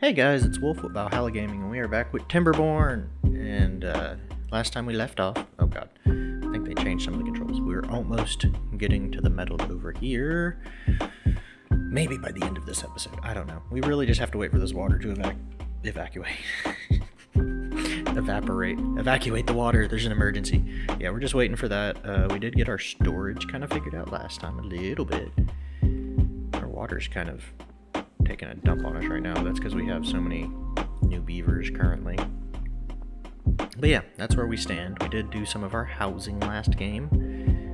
Hey guys, it's Wolf with Valhalla Gaming, and we are back with Timberborn. And uh, last time we left off, oh god, I think they changed some of the controls. We were almost getting to the metal over here. Maybe by the end of this episode, I don't know. We really just have to wait for this water to evac evacuate. Evaporate. Evacuate the water. There's an emergency. Yeah, we're just waiting for that. Uh, we did get our storage kind of figured out last time a little bit. Our water's kind of taking a dump on us right now. That's because we have so many new beavers currently. But yeah, that's where we stand. We did do some of our housing last game.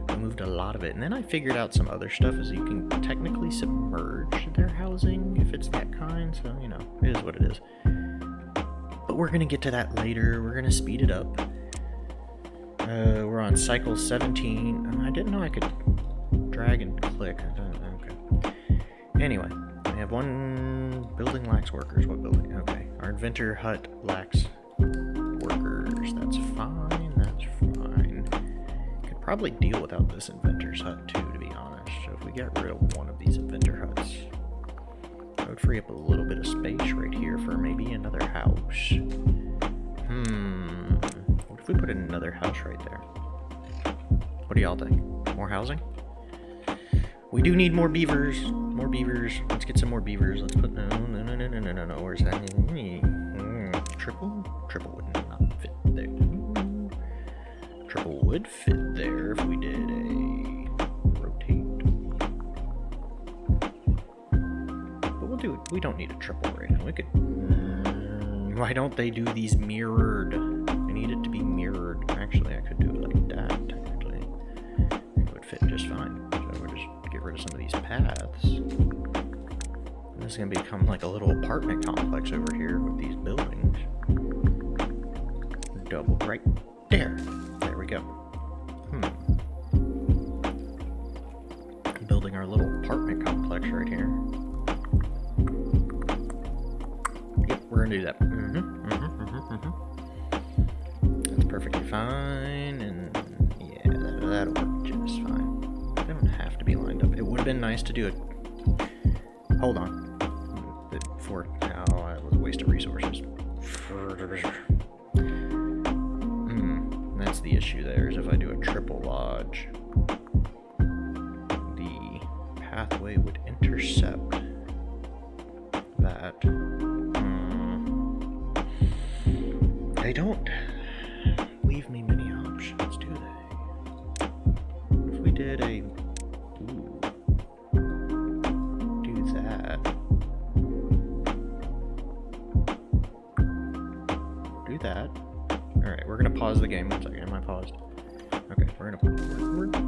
We moved a lot of it. And then I figured out some other stuff is you can technically submerge their housing if it's that kind. So, you know, it is what it is. But we're going to get to that later. We're going to speed it up. Uh, we're on cycle 17. I didn't know I could drag and click. Okay. Anyway, we have one building lacks workers. What building? Okay. Our inventor hut lacks workers. That's fine. That's fine. Could probably deal without this inventor's hut too, to be honest. So if we get rid of one of these inventor huts, that would free up a little bit of space right here for maybe another house. Hmm. What if we put another house right there? What do y'all think? More housing? We do need more beavers. More beavers. Let's get some more beavers. Let's put... No, no, no, no, no, no, no. Where's that? Mm, triple? Triple would not fit there. Triple would fit there if we did a... Rotate. But we'll do... it. We don't need a triple right now. We could... Why don't they do these mirrored? I need it to be mirrored. Actually, I could do it. Paths. And this is going to become like a little apartment complex over here with these buildings. Double right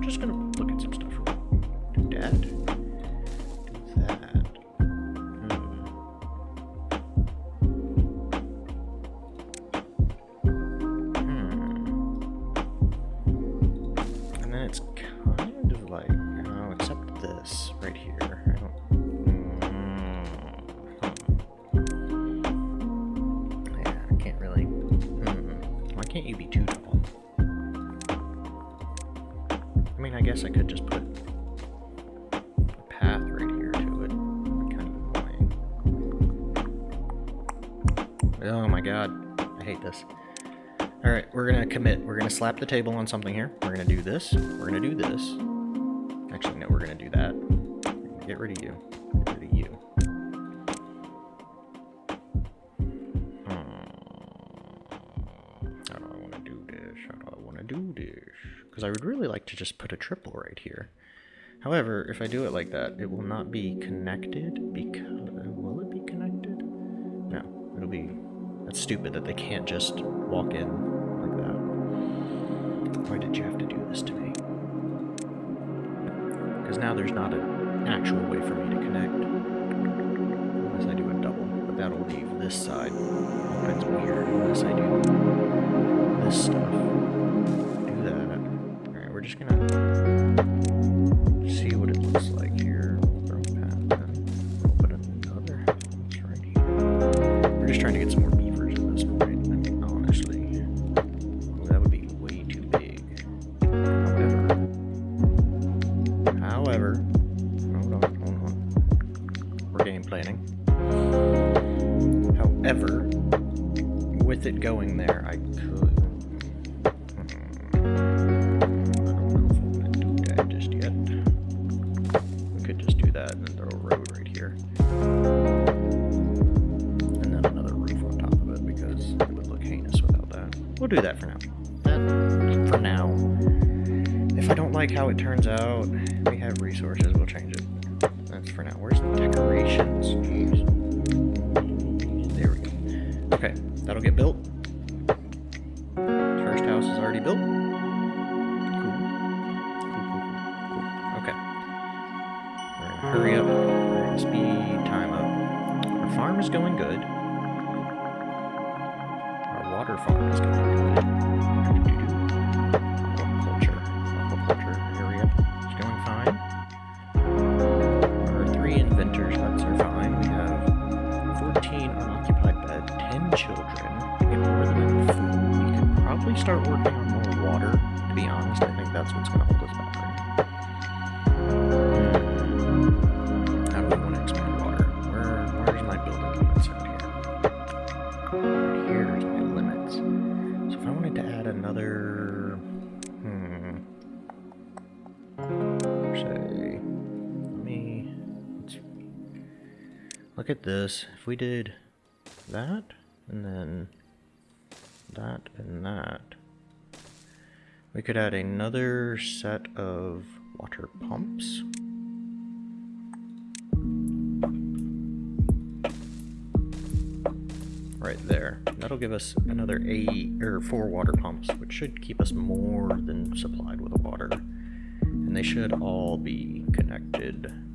just gonna slap the table on something here. We're gonna do this. We're gonna do this. Actually, no, we're gonna do that. Get rid of you. Get rid of you. Hmm. do I want to do this? I want to do this? Because I would really like to just put a triple right here. However, if I do it like that, it will not be connected because... Will it be connected? No, it'll be... That's stupid that they can't just walk in. Why did you have to do this to me? Because now there's not an actual way for me to connect. Unless I do a double, but that'll leave this side. That's weird unless I do this stuff Do that. Alright, we're just gonna see what it looks like here. We're just trying to get some more look at this. If we did that, and then that and that, we could add another set of water pumps. Right there. That'll give us another eight or four water pumps, which should keep us more than supplied with water. And they should all be connected.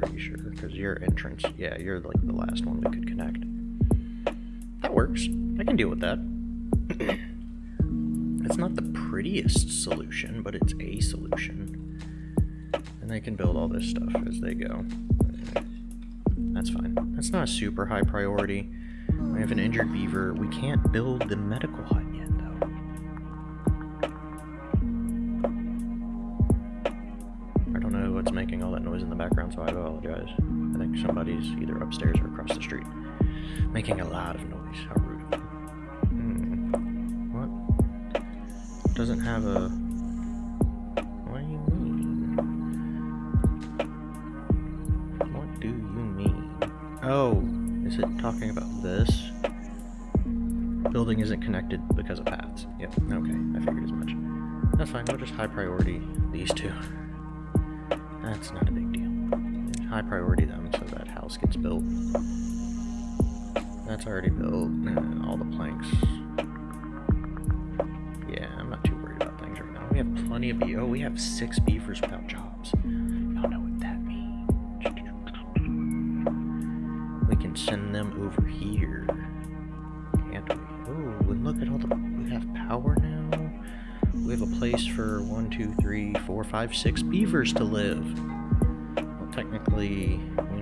Pretty sure, because your entrance, yeah, you're like the last one we could connect. That works. I can deal with that. it's not the prettiest solution, but it's a solution. And they can build all this stuff as they go. That's fine. That's not a super high priority. We have an injured beaver. We can't build the medical hut somebody's either upstairs or across the street. Making a lot of noise. How rude. Hmm. What? Doesn't have a... What do you mean? What do you mean? Oh, is it talking about this? Building isn't connected because of paths. Yep, okay, I figured as much. That's fine, we'll just high priority these two. That's not a big deal. High priority them That's already built. All the planks. Yeah, I'm not too worried about things right now. We have plenty of bee. Oh, we have six beavers without jobs. Y'all know what that means. We can send them over here. Can't we? Oh, and look at all the. We have power now. We have a place for one, two, three, four, five, six beavers to live. Well, technically, we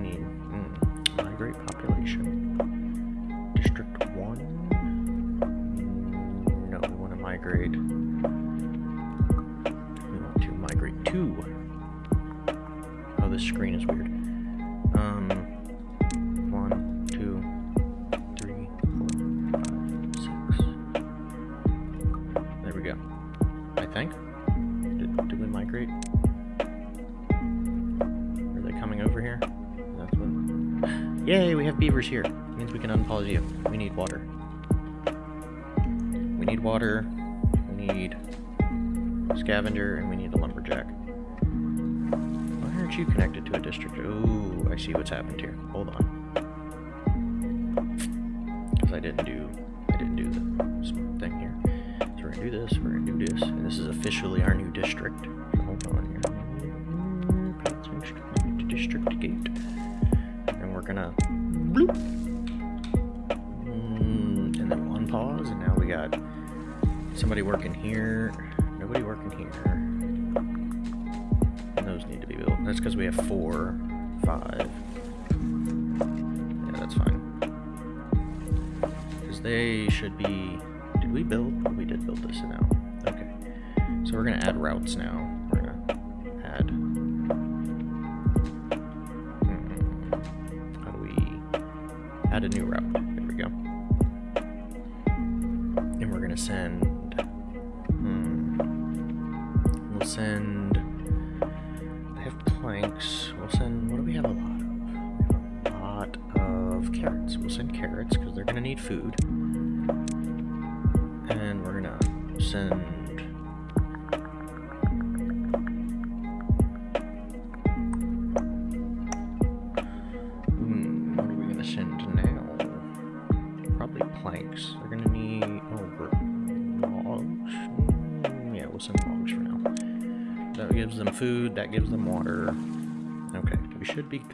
That's because we have four, five. Yeah, that's fine. Because they should be. Did we build? We did build this now. Okay. So we're gonna add routes now. We're gonna add. Hmm, How do we add a new route?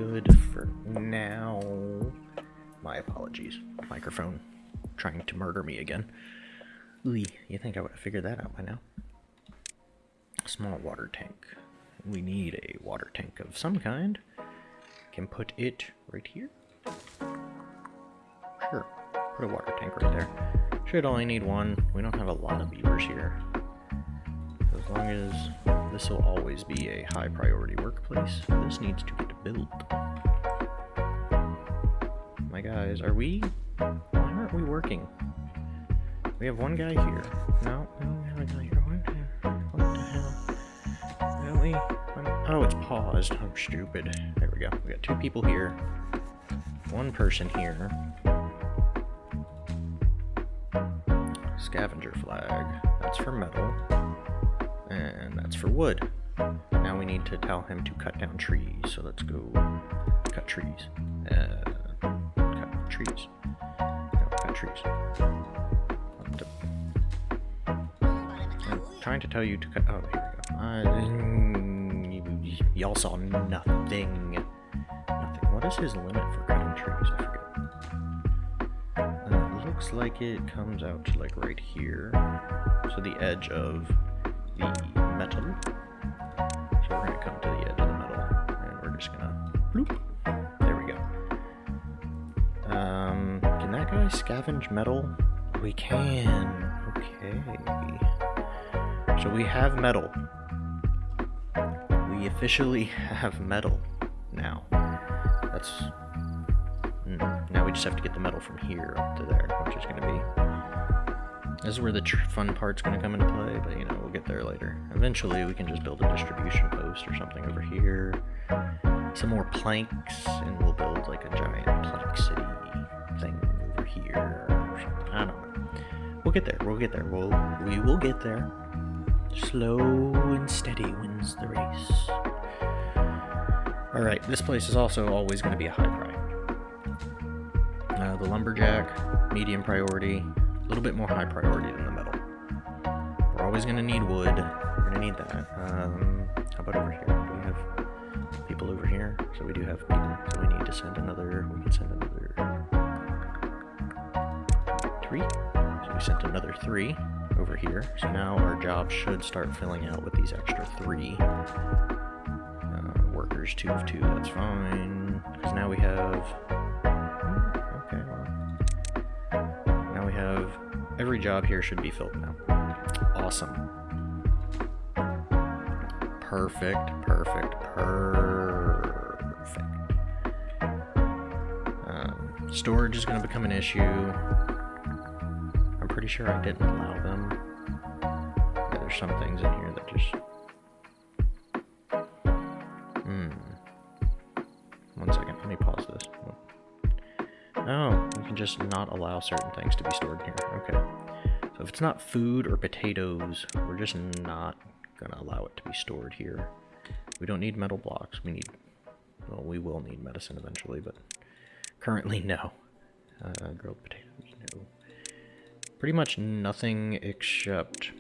Good for now. My apologies. Microphone trying to murder me again. Ooh, you think I would have figured that out by now? Small water tank. We need a water tank of some kind. Can put it right here. Sure. Put a water tank right there. Should only need one. We don't have a lot of beavers here. Long as this will always be a high priority workplace, this needs to get built. My guys, are we? Why aren't we working? We have one guy here. No, we don't have a guy here. What what the hell? Really? Oh, it's paused. I'm stupid. There we go. We got two people here. One person here. Scavenger flag. That's for metal. And that's for wood. Now we need to tell him to cut down trees. So let's go cut trees. Uh, cut trees. No, cut trees. I'm trying to tell you to cut. Oh, here we go. Uh, y'all saw nothing. Nothing. What is his limit for cutting trees? I forget. Uh, looks like it comes out to like right here. So the edge of the metal. So we're gonna come to the edge of the metal, and we're just gonna bloop. There we go. Um, can that guy scavenge metal? We can. Okay. So we have metal. We officially have metal now. That's. mm, Now we just have to get the metal from here up to there, which is going to be. This is where the fun part's going to come into play, but you know, get there later. Eventually, we can just build a distribution post or something over here. Some more planks, and we'll build like a giant plank city thing over here. I don't know. We'll get there. We'll get there. We'll we will get there. Slow and steady wins the race. All right, this place is also always going to be a high priority. Uh, the lumberjack, medium priority, a little bit more high priority than the always to need wood. We're to need that. Um, how about over here? Do we have people over here? So we do have people. So we need to send another. We can send another three. So we sent another three over here. So now our job should start filling out with these extra three uh, workers. Two of two, that's fine. Because now we have. Okay, well. Now we have. Every job here should be filled now. Awesome. Perfect, perfect, perfect. Um, storage is going to become an issue. I'm pretty sure I didn't allow them. Yeah, there's some things in here that just. One second, let me pause this. You can just not allow certain things to be stored here. Okay. If it's not food or potatoes, we're just not gonna allow it to be stored here. We don't need metal blocks. We need, well, we will need medicine eventually, but currently no. Uh, grilled potatoes, no. Pretty much nothing except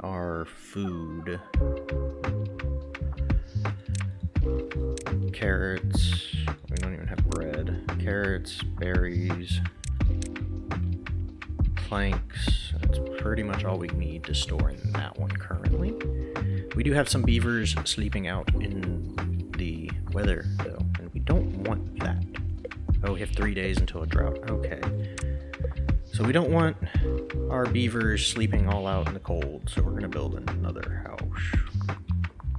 our food. Carrots. We don't even have bread. Carrots, berries, planks. That's pretty much all we need to store in that one currently. We do have some beavers sleeping out in the weather, though, and we don't want that. Oh, we have three days until a drought. Okay. So we don't want our beavers sleeping all out in the cold, so we're going to build another house.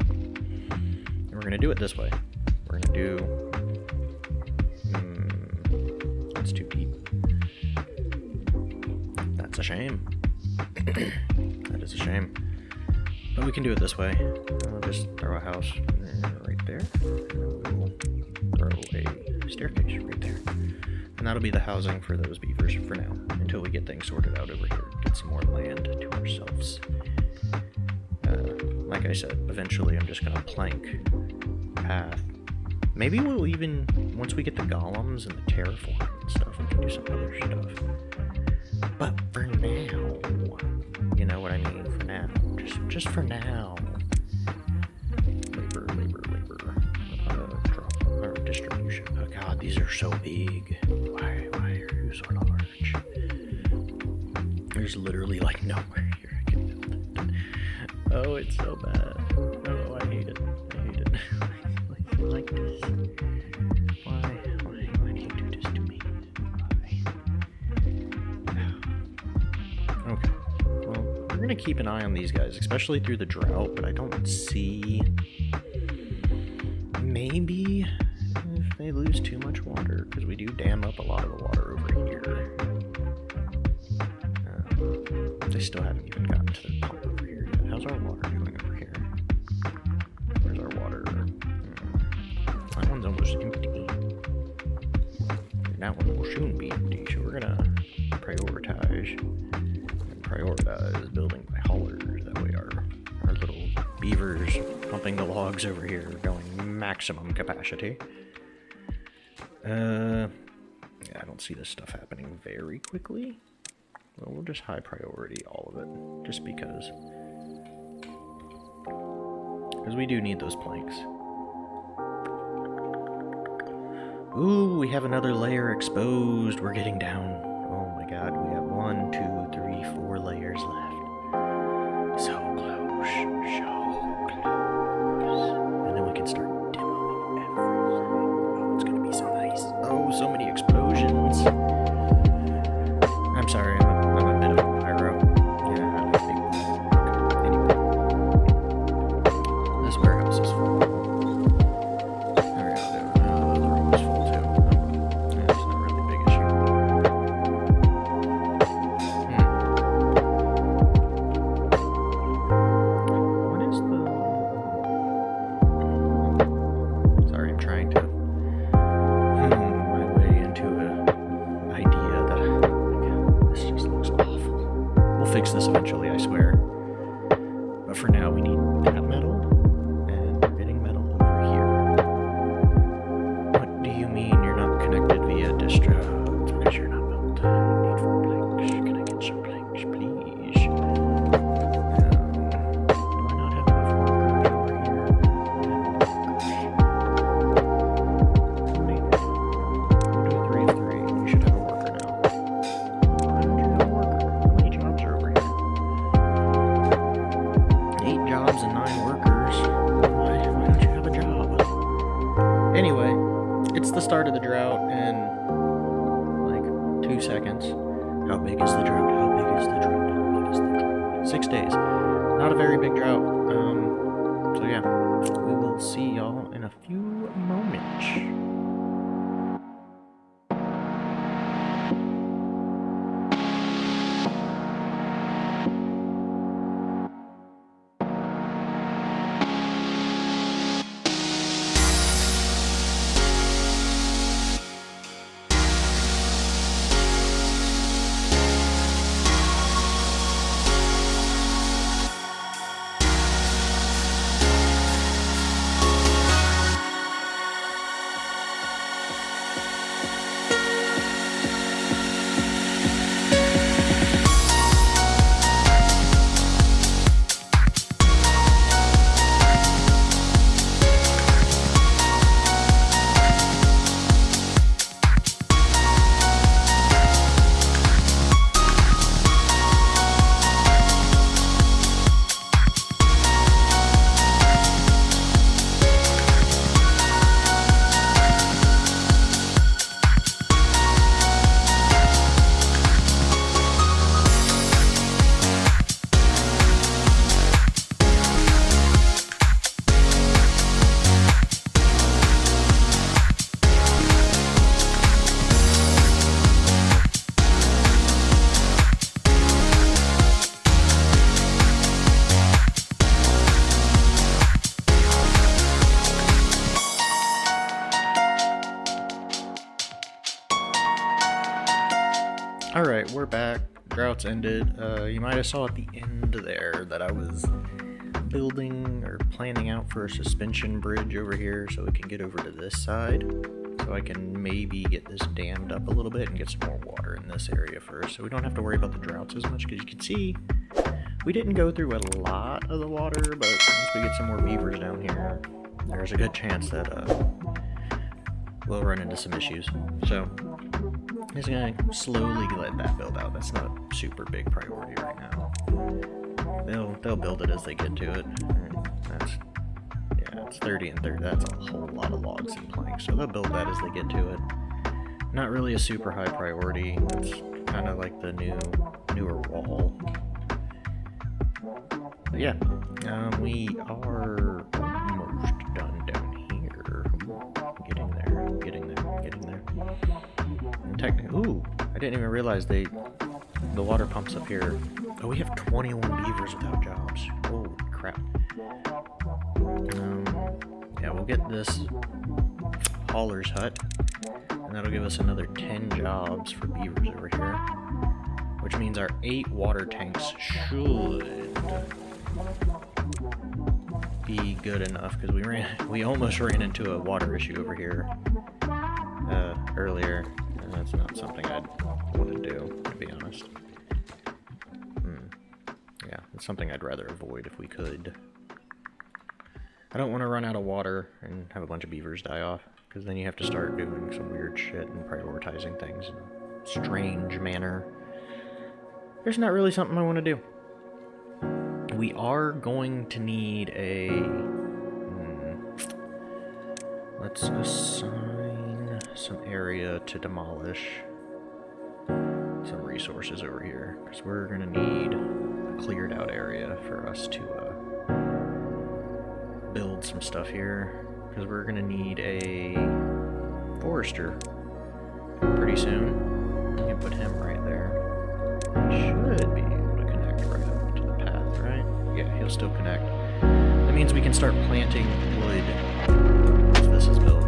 And we're going to do it this way. We're going to do... That's a shame. that is a shame. But we can do it this way. I'll just throw a house right there. And we'll throw a staircase right there. And that'll be the housing for those beavers for now, until we get things sorted out over here. Get some more land to ourselves. Uh, like I said, eventually I'm just gonna plank path. Maybe we'll even, once we get the golems and the terraform and stuff, we can do some other stuff. But for now, you know what I mean, for now. Just, just for now. Labor, labor, labor. Uh, distribution. Oh god, these are so big. Why, why are you so large? There's literally like nowhere We're gonna keep an eye on these guys, especially through the drought, but I don't see. Maybe if they lose too much water, because we do dam up a lot of the water over here. Uh, they still haven't even gotten to the pump over here yet. How's our water doing over here? Where's our water? Hmm. That one's almost empty. And that one will soon be empty, so we're gonna over here going maximum capacity. Uh, yeah, I don't see this stuff happening very quickly. Well, we'll just high priority all of it, just because. Because we do need those planks. Ooh, we have another layer exposed. We're getting down. Fix this eventually, I swear. Ended. Uh, you might have saw at the end there that I was building or planning out for a suspension bridge over here so we can get over to this side. So I can maybe get this dammed up a little bit and get some more water in this area first. So we don't have to worry about the droughts as much because you can see we didn't go through a lot of the water, but once we get some more beavers down here, there's a good chance that uh, we'll run into some issues. So just gonna slowly let that build out. That's not a super big priority right now. They'll they'll build it as they get to it. That's yeah, it's 30 and 30. That's a whole lot of logs and planks. So they'll build that as they get to it. Not really a super high priority. It's kind of like the new newer wall. But yeah, um, we are technically, ooh, I didn't even realize they, the water pumps up here. Oh, we have 21 beavers without jobs. Holy crap. Um, yeah, we'll get this hauler's hut, and that'll give us another 10 jobs for beavers over here. Which means our 8 water tanks should be good enough, because we ran, we almost ran into a water issue over here uh, earlier, that's not something I'd want to do, to be honest. Hmm. Yeah, it's something I'd rather avoid if we could. I don't want to run out of water and have a bunch of beavers die off, because then you have to start doing some weird shit and prioritizing things in a strange manner. There's not really something I want to do. We are going to need a... Hmm, let's assign some area to demolish some resources over here, because we're going to need a cleared out area for us to uh, build some stuff here because we're gonna need a forester pretty soon. We can put him right there. He should be able to connect right up to the path, right? Yeah, he'll still connect. That means we can start planting wood this is built.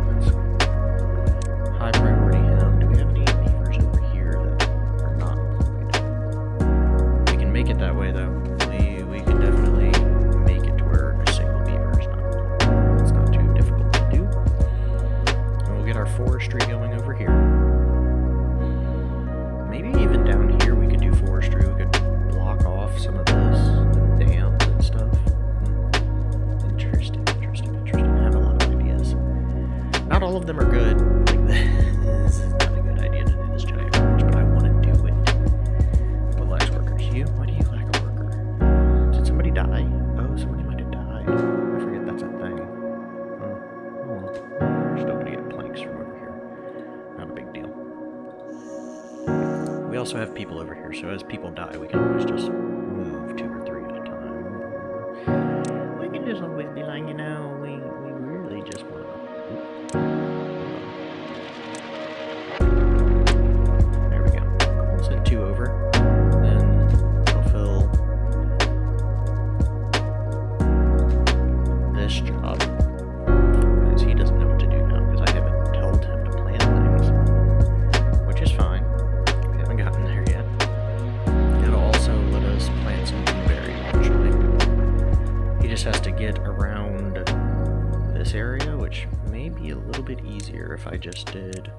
Just did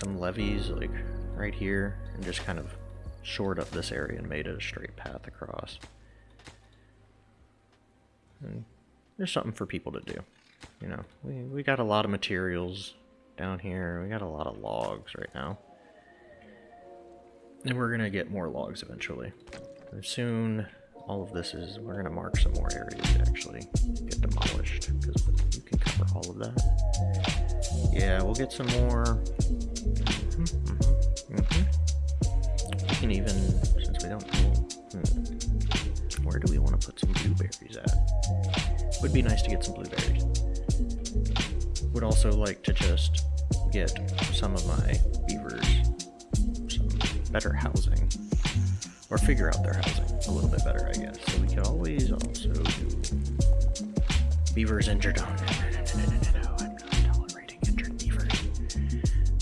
some levees like right here and just kind of shored up this area and made it a straight path across. And there's something for people to do. You know, we, we got a lot of materials down here. We got a lot of logs right now. And we're gonna get more logs eventually. And soon, all of this is, we're gonna mark some more areas to actually get demolished, because you can cover all of that. Yeah, we'll get some more. Mhm, mhm, mhm. We can even, since we don't hmm, where do we want to put some blueberries at? Would be nice to get some blueberries. Would also like to just get some of my beavers some better housing. Or figure out their housing a little bit better, I guess. So we could always also do beavers injured. Oh,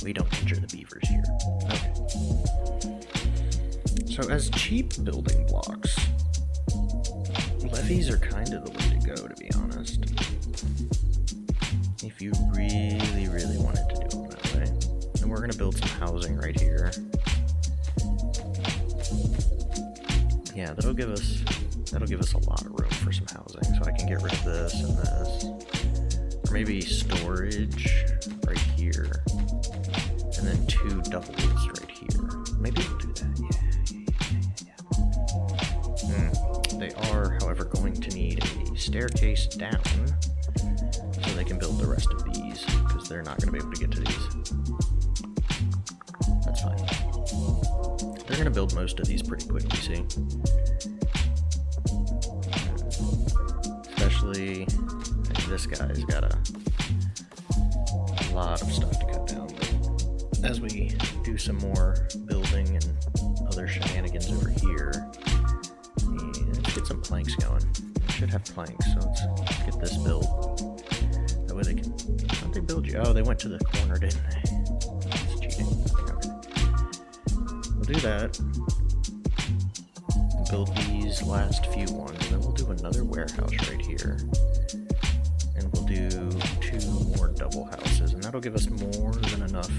We don't injure the beavers here. Okay. So as cheap building blocks, levees are kind of the way to go, to be honest. If you really, really wanted to do it that way. And we're gonna build some housing right here. Yeah, that'll give us that'll give us a lot of room for some housing. So I can get rid of this and this. Or maybe storage here. And then two doubles right here. Maybe we'll do that. Yeah, yeah, yeah, yeah. Hmm. They are, however, going to need a staircase down so they can build the rest of these because they're not going to be able to get to these. That's fine. They're going to build most of these pretty quickly, see? Especially this guy's got a lot of stuff to cut down. As we do some more building and other shenanigans over here, let's get some planks going. Should have planks, so let's get this built. That way they can. How'd they build you? Oh, they went to the corner, didn't they? That's cheating. Okay. We'll do that. Build these last few ones, and then we'll do another warehouse right here. And we'll do give us more than enough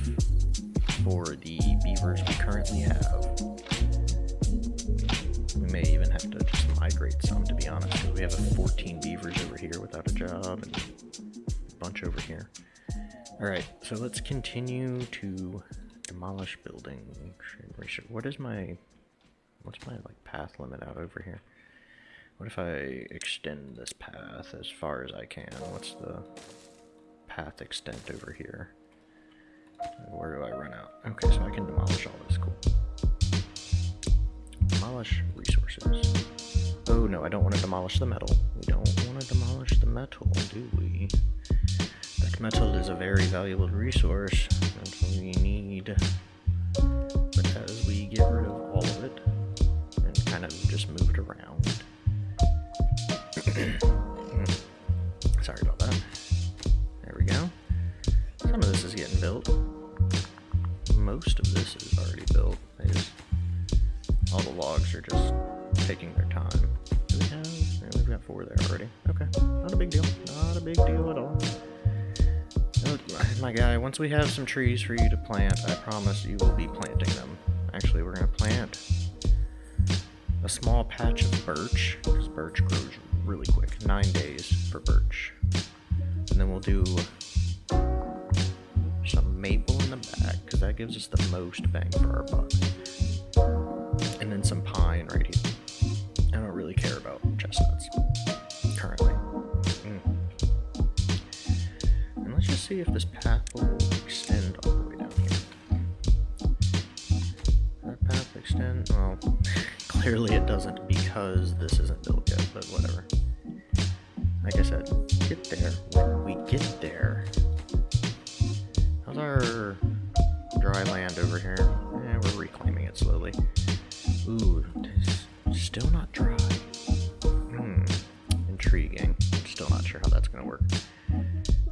for the beavers we currently have. We may even have to just migrate some, to be honest, because we have 14 beavers over here without a job, and a bunch over here. Alright, so let's continue to demolish buildings. What is my... What's my, like, path limit out over here? What if I extend this path as far as I can? What's the path extent over here? Where do I run out? Okay, so I can demolish all this. Cool. Demolish resources. Oh no, I don't want to demolish the metal. We don't want to demolish the metal, do we? That metal is a very valuable resource that we need. But as we get rid of all of it, and kind of just moved around. is getting built. Most of this is already built. Just, all the logs are just taking their time. Do we have? Yeah, we've got four there already. Okay, not a big deal. Not a big deal at all. Oh, My guy, once we have some trees for you to plant, I promise you will be planting them. Actually, we're gonna plant a small patch of birch, because birch grows really quick. Nine days for birch. And then we'll do maple in the back, because that gives us the most bang for our buck. And then some pine right here. I don't really care about chestnuts currently. Mm. And let's just see if this path will extend all the way down here. That path extend? Well, clearly it doesn't because this isn't built yet, but whatever. Like I said, get there when we get there. Our dry land over here? Yeah, we're reclaiming it slowly. Ooh, still not dry. Hmm, intriguing. Still not sure how that's gonna work.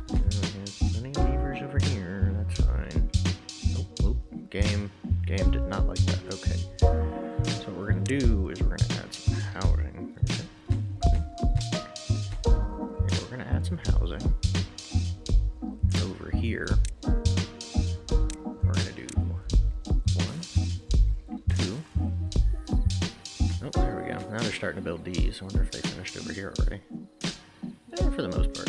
Of beavers over here. That's fine. Oh, oh, game, game did not like that. Okay. So what we're gonna do is we're gonna add some housing. Okay, we're gonna add some housing over here. Starting to build these. I wonder if they finished over here already. Eh, for the most part.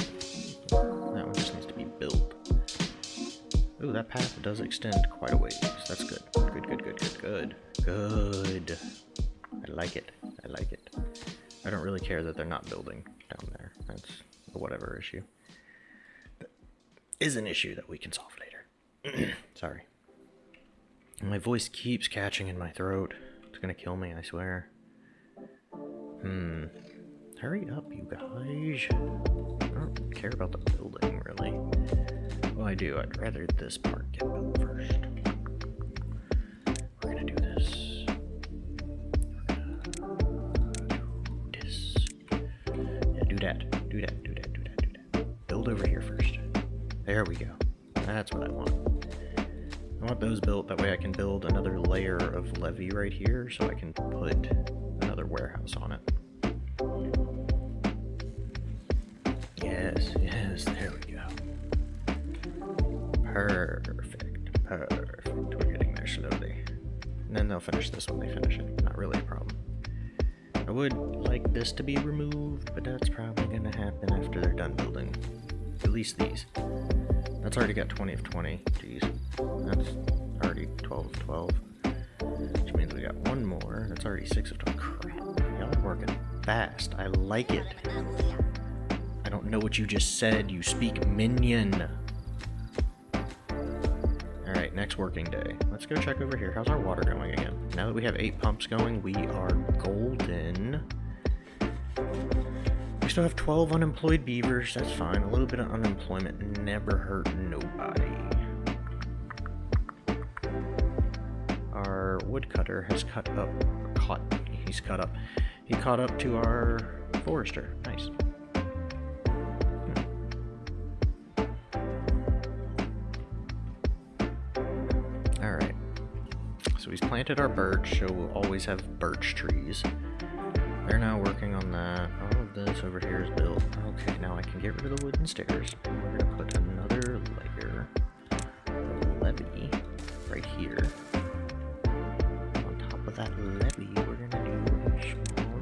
That one just needs to be built. Ooh, that path does extend quite a ways. That's good. Good, good, good, good, good. Good. I like it. I like it. I don't really care that they're not building down there. That's a whatever issue. That is an issue that we can solve later. Sorry. My voice keeps catching in my throat. It's gonna kill me, I swear. Hmm. Hurry up, you guys. I don't care about the building, really. Well, I do. I'd rather this part get built first. We're gonna do this. Do this. Yeah, do that. Do that. Do that. Do that. Do that. Build over here first. There we go. That's what I want. I want those built, that way I can build another layer of levee right here, so I can put another warehouse on it. Yes, yes, there we go. Perfect, perfect. We're getting there slowly. And then they'll finish this when they finish it. Not really a problem. I would like this to be removed, but that's probably going to happen after they're done building. At least these. That's already got 20 of 20. Jeez. That's already 12 of 12. Which means we got one more. That's already 6 of 12. Crap. Y'all are working fast. I like it. I don't know what you just said. You speak minion. Alright, next working day. Let's go check over here. How's our water going again? Now that we have eight pumps going, we are golden. We still have 12 unemployed beavers. That's fine. A little bit of unemployment never hurt nobody. Our woodcutter has cut up. Caught. He's cut up. He caught up to our forester. Nice. Alright. So he's planted our birch, so we'll always have birch trees. They're now working on that. All of this over here is built. Okay, now I can get rid of the wooden stairs. We're gonna put another layer of levee right here. That levee, we're gonna do small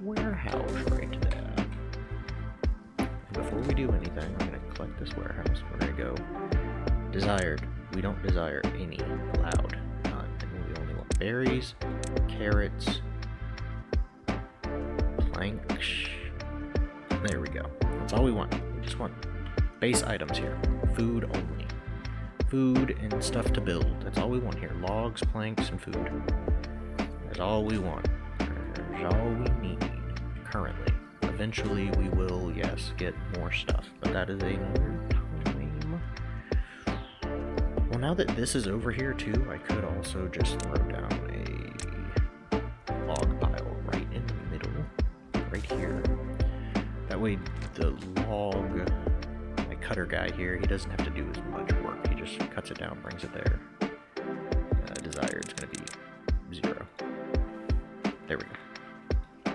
warehouse right there. And before we do anything, we're gonna collect this warehouse. We're gonna go desired. We don't desire any. Allowed. None. And we only want berries, carrots, planks. There we go. That's all we want. We just want base items here. Food only. Food and stuff to build. That's all we want here. Logs, planks, and food. That's all we want. That's all we need currently. Eventually we will, yes, get more stuff. But that is another time. Well, now that this is over here too, I could also just throw down cutter guy here, he doesn't have to do as much work. He just cuts it down, brings it there. Uh, desired is going to be zero. There we go.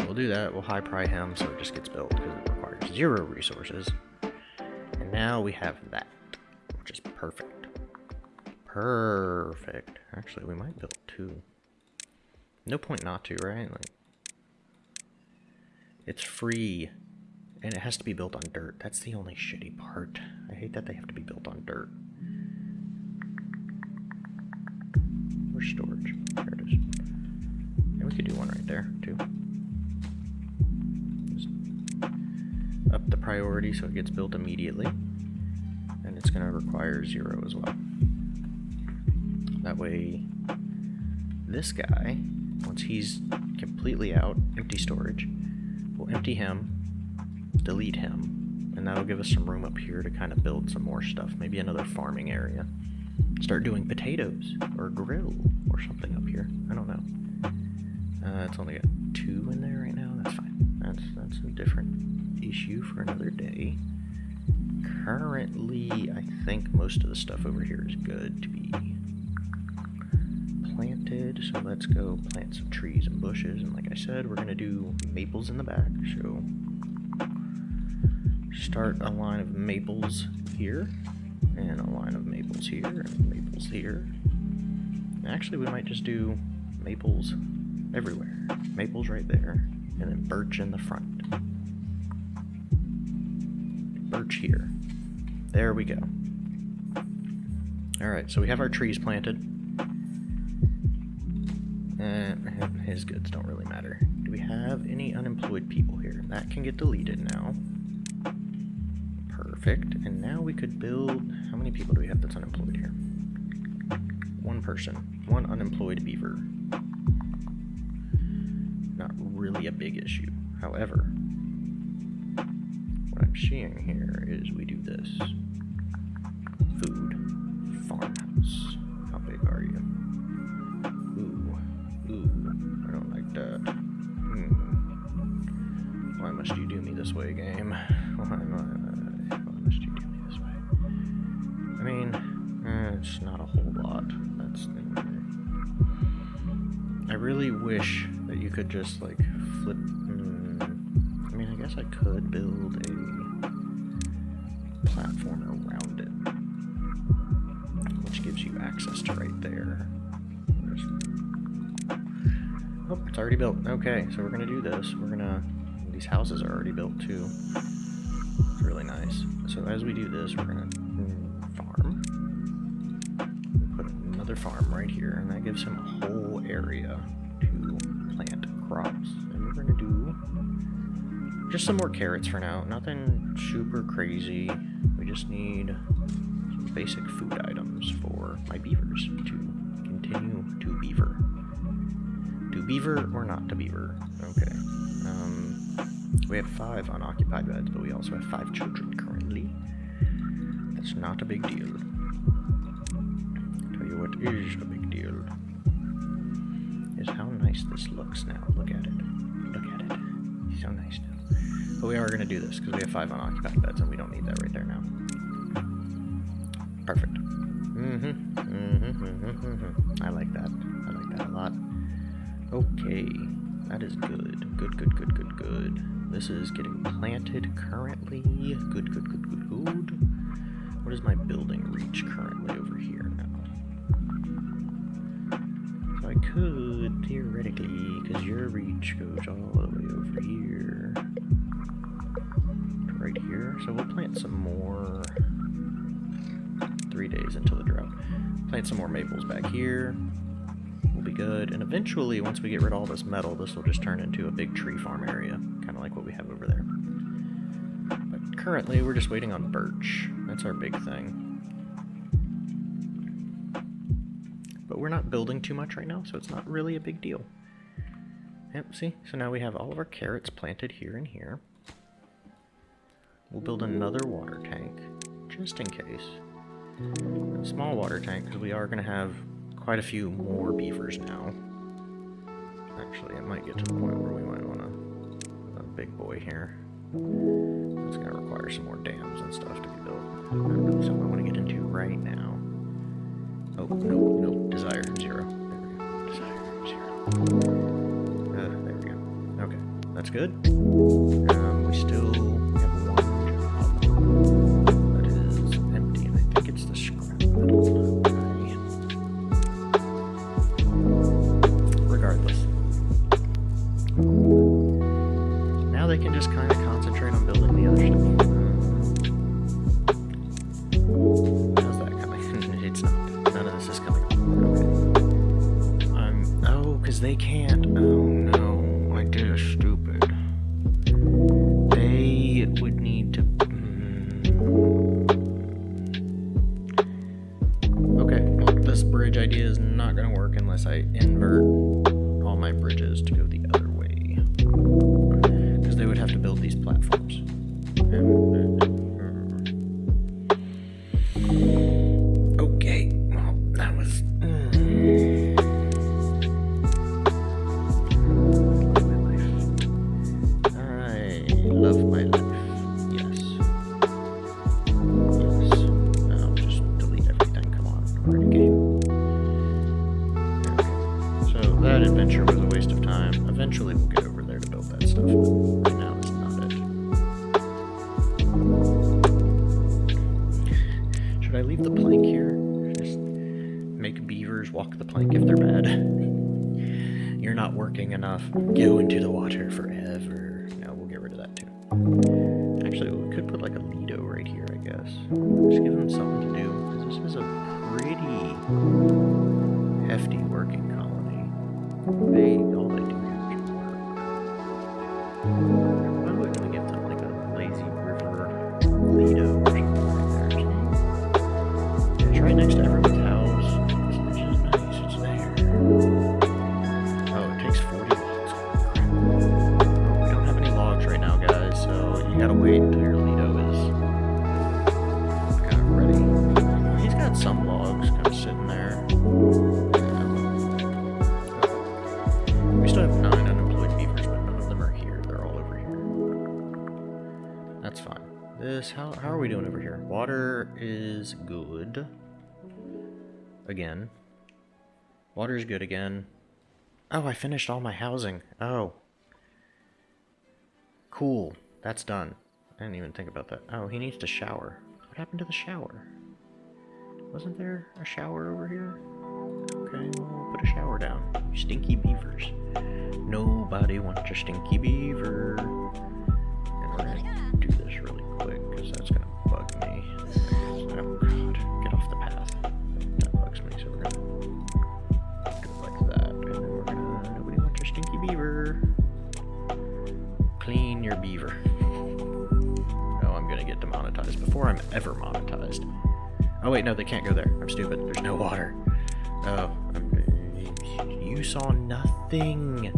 We'll do that. We'll high pry him so it just gets built because it requires zero resources. And now we have that, which is perfect. Perfect. Actually, we might build two. No point not to, right? Like, it's free, and it has to be built on dirt. That's the only shitty part. I hate that they have to be built on dirt. Where's storage? There it is. And we could do one right there, too. Just up the priority so it gets built immediately. And it's going to require zero as well. That way, this guy, once he's completely out, empty storage, we'll empty him, delete him, and that'll give us some room up here to kind of build some more stuff. Maybe another farming area. Start doing potatoes, or grill, or something up here. I don't know. Uh, it's only got two in there right now. That's fine. That's, that's a different issue for another day. Currently, I think most of the stuff over here is good to be planted. So let's go plant some trees and bushes. And like I said, we're going to do maples in the back. So start a line of maples here. And a line of maples here. And maples here. Actually, we might just do maples everywhere. Maples right there. And then birch in the front. Birch here. There we go. Alright, so we have our trees planted. And his goods don't really matter. Do we have any unemployed people here? That can get deleted now. Perfect. And now we could build... How many people do we have that's unemployed here? One person. One unemployed beaver. Not really a big issue. However, what I'm seeing here is we do this. Food. Farmhouse. Could just like flip. Mm, I mean, I guess I could build a platform around it, which gives you access to right there. Oh, it's already built. Okay, so we're gonna do this. We're gonna. These houses are already built too. It's really nice. So as we do this, we're gonna mm, farm. Put another farm right here, and that gives him a whole area crops. And we're gonna do just some more carrots for now. Nothing super crazy. We just need some basic food items for my beavers to continue to beaver. To beaver or not to beaver? Okay. Um, we have five unoccupied beds, but we also have five children currently. That's not a big deal. I'll Tell you what is a big nice this looks now. Look at it. Look at it. So nice now. But we are going to do this because we have five unoccupied beds and we don't need that right there now. Perfect. Mm-hmm. Mm-hmm. Mm-hmm. mm-hmm. I like that. I like that a lot. Okay. That is good. Good, good, good, good, good. This is getting planted currently. Good, good, good, good, good. What is my building reach currently over here now? So I could, theoretically, because your reach goes all the way over here. Right here. So we'll plant some more. Three days until the drought. Plant some more maples back here We'll be good. And eventually, once we get rid of all this metal, this will just turn into a big tree farm area, kind of like what we have over there. But currently, we're just waiting on birch. That's our big thing. But we're not building too much right now, so it's not really a big deal. Yep, see? So now we have all of our carrots planted here and here. We'll build another water tank, just in case. A small water tank, because we are going to have quite a few more beavers now. Actually, it might get to the point where we might want a, a big boy here. It's going to require some more dams and stuff to be built. something I want to get into right now. Oh, no, no, desire, zero. There we go. Desire, zero. Uh, there we go. Okay, that's good. Um, is good. Again. Water's good again. Oh, I finished all my housing. Oh. Cool. That's done. I didn't even think about that. Oh, he needs to shower. What happened to the shower? Wasn't there a shower over here? Okay, we'll put a shower down. Stinky beavers. Nobody wants a stinky beaver. And we're gonna do this really quick, because that's gonna ever monetized. Oh wait, no, they can't go there. I'm stupid. There's no water. Oh, I'm, you saw nothing.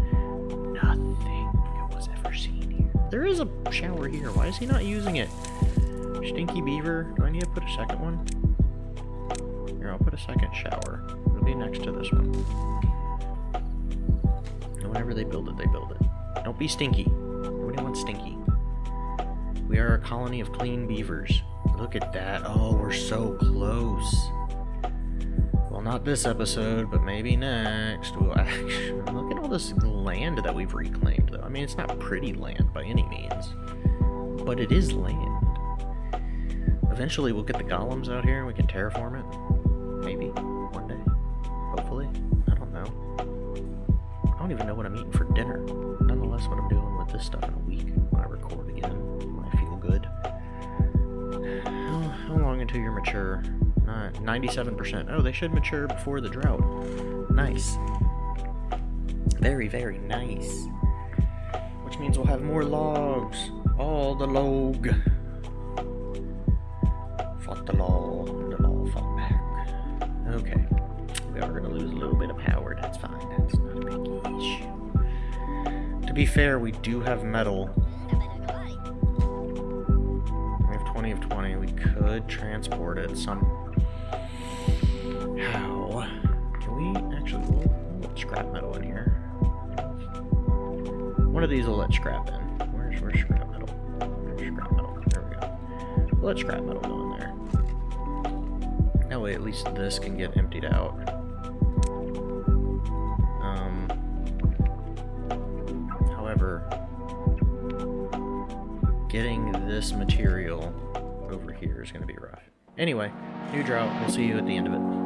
Nothing was ever seen here. There is a shower here. Why is he not using it? Stinky beaver. Do I need to put a second one? Here, I'll put a second shower. It'll be next to this one. And whenever they build it, they build it. Don't be stinky. Nobody wants stinky. We are a colony of clean beavers. Look at that. Oh, we're so close. Well, not this episode, but maybe next. We'll actually look at all this land that we've reclaimed, though. I mean, it's not pretty land by any means, but it is land. Eventually, we'll get the golems out here and we can terraform it. Maybe one day. Hopefully. I don't know. I don't even know what I'm eating for dinner. Nonetheless, what I'm doing with this stuff in a week you're mature? Uh, 97%. Oh, they should mature before the drought. Nice. Very, very nice. Which means we'll have more logs. All the log. Fought the law. The law fought back. Okay. We are going to lose a little bit of power. That's fine. That's not a big issue. To be fair, we do have metal. Transport it some how? Can we actually we'll, we'll scrap metal in here? One of these will let scrap in. Where's where's scrap metal? Where's scrap metal? There we go. We'll let scrap metal go in there. That way at least this can get emptied out. Um however getting this material is gonna be rough. Anyway, new drought. We'll see you at the end of it.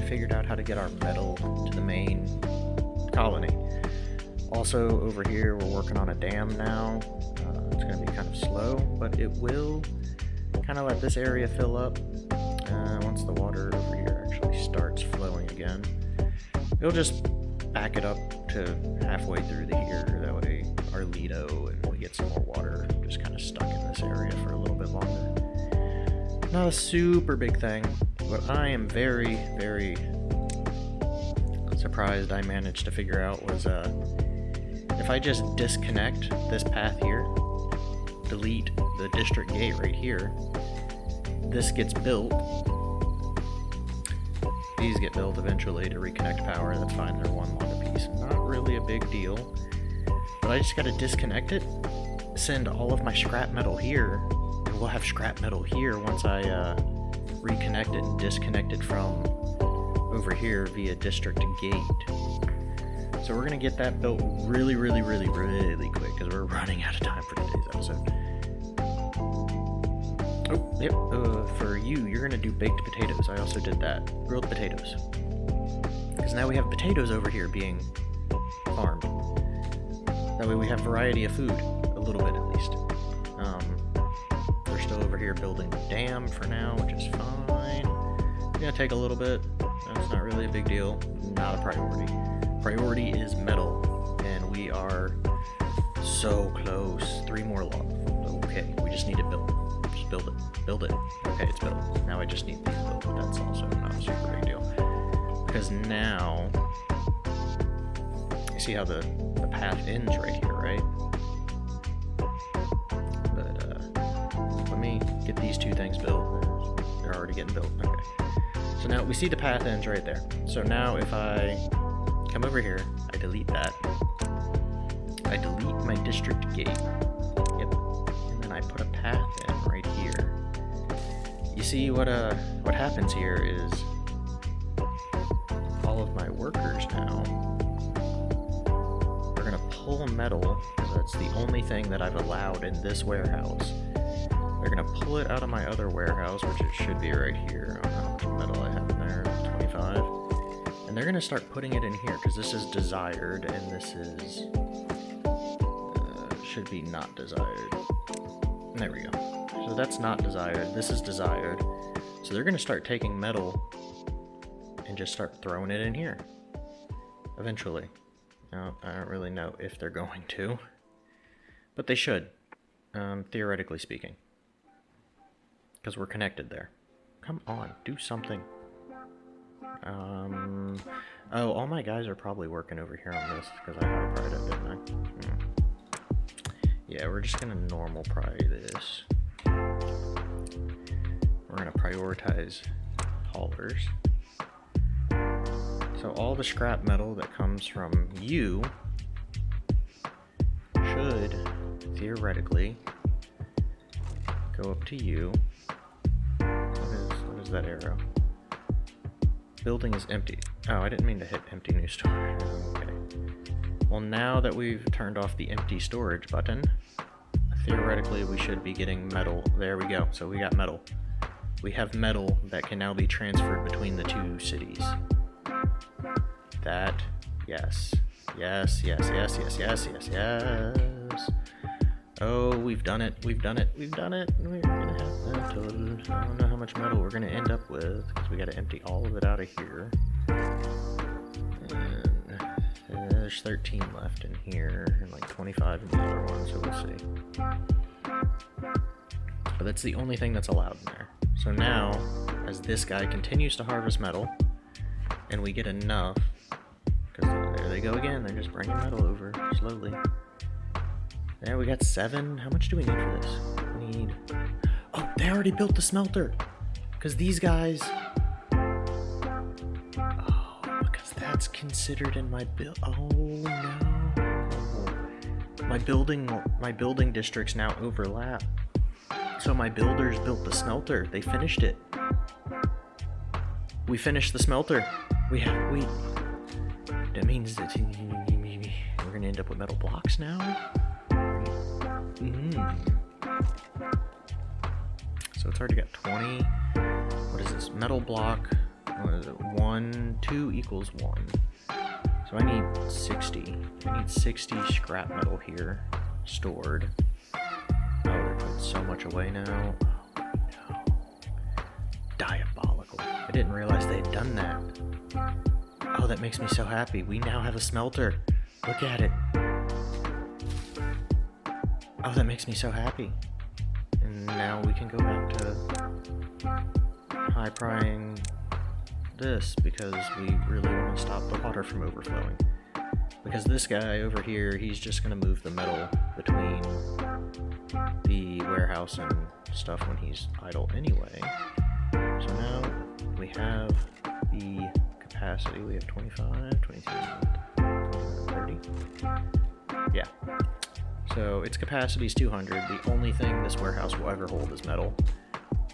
I figured out how to get our metal to the main colony. Also, over here, we're working on a dam now. Uh, it's going to be kind of slow, but it will kind of let this area fill up uh, once the water over here actually starts flowing again. It'll just back it up to halfway through the year. That way, our Lido and we get some more water just kind of stuck in this area for a little bit longer. Not a super big thing, but I am very, very surprised I managed to figure out was uh, if I just disconnect this path here, delete the district gate right here, this gets built. These get built eventually to reconnect power, that's fine, they're one long piece. Not really a big deal. But I just gotta disconnect it, send all of my scrap metal here, and we'll have scrap metal here once I uh, reconnect it and disconnected from over here via district gate. So we're gonna get that built really, really, really, really quick because we're running out of time for today's episode. Oh, yep. Uh, for you, you're gonna do baked potatoes. I also did that. Grilled potatoes. Because now we have potatoes over here being farmed. That way we have variety of food, a little bit at least. Still over here building the dam for now, which is fine. It's gonna take a little bit. That's not really a big deal. Not a priority. Priority is metal, and we are so close. Three more logs. Okay, we just need to build. Just build it. Build it. Okay, it's built. Now I just need these built, but that's also not a super big deal. Because now, you see how the, the path ends right here, right? Get these two things built. They're already getting built. Okay. So now we see the path ends right there. So now if I come over here, I delete that. I delete my district gate. Yep. And then I put a path in right here. You see what uh what happens here is all of my workers now are gonna pull metal. because That's the only thing that I've allowed in this warehouse. Pull it out of my other warehouse, which it should be right here. I don't know how much metal I have in there, 25. And they're gonna start putting it in here, because this is desired, and this is... Uh, should be not desired. There we go. So that's not desired, this is desired. So they're gonna start taking metal and just start throwing it in here. Eventually. Now, I don't really know if they're going to. But they should, um, theoretically speaking. Because we're connected there. Come on, do something. Um, oh, all my guys are probably working over here on this, because I auto pried it, didn't I? Hmm. Yeah, we're just gonna normal pry this. We're gonna prioritize haulers. So all the scrap metal that comes from you should, theoretically, go up to you. What is, what is that arrow? Building is empty. Oh, I didn't mean to hit empty new storage. Okay. Well, now that we've turned off the empty storage button, theoretically we should be getting metal. There we go. So we got metal. We have metal that can now be transferred between the two cities. That, yes. Yes, yes, yes, yes, yes, yes, yes. Oh, we've done it. We've done it. We've done it. We're gonna have metal. I don't know how much metal we're gonna end up with because we gotta empty all of it out of here. And there's 13 left in here and like 25 in the other one, so we'll see. But that's the only thing that's allowed in there. So now, as this guy continues to harvest metal, and we get enough, because there they go again, they're just bringing metal over slowly. There, we got seven. How much do we need for this? We need... Oh, they already built the smelter! Because these guys... Oh, because that's considered in my build... Oh, no. My building, my building districts now overlap. So my builders built the smelter. They finished it. We finished the smelter. We have, we... That means that we're gonna end up with metal blocks now? Mm. So it's already got 20. What is this? Metal block. What is it? 1, 2 equals 1. So I need 60. I need 60 scrap metal here stored. Oh, they're putting so much away now. Oh. Diabolical. I didn't realize they had done that. Oh, that makes me so happy. We now have a smelter. Look at it. Oh, that makes me so happy. And now we can go back to high prying this because we really want to stop the water from overflowing. Because this guy over here, he's just going to move the metal between the warehouse and stuff when he's idle anyway. So now we have the capacity. We have 25, 22, 30. Yeah. So its capacity is 200. The only thing this warehouse will ever hold is metal.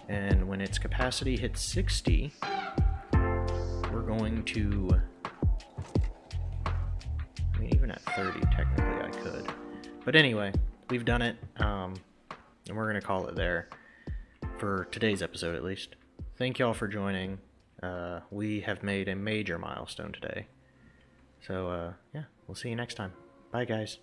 And when its capacity hits 60, we're going to... I mean, even at 30, technically I could. But anyway, we've done it, um, and we're going to call it there for today's episode at least. Thank y'all for joining. Uh, we have made a major milestone today. So, uh, yeah, we'll see you next time. Bye, guys.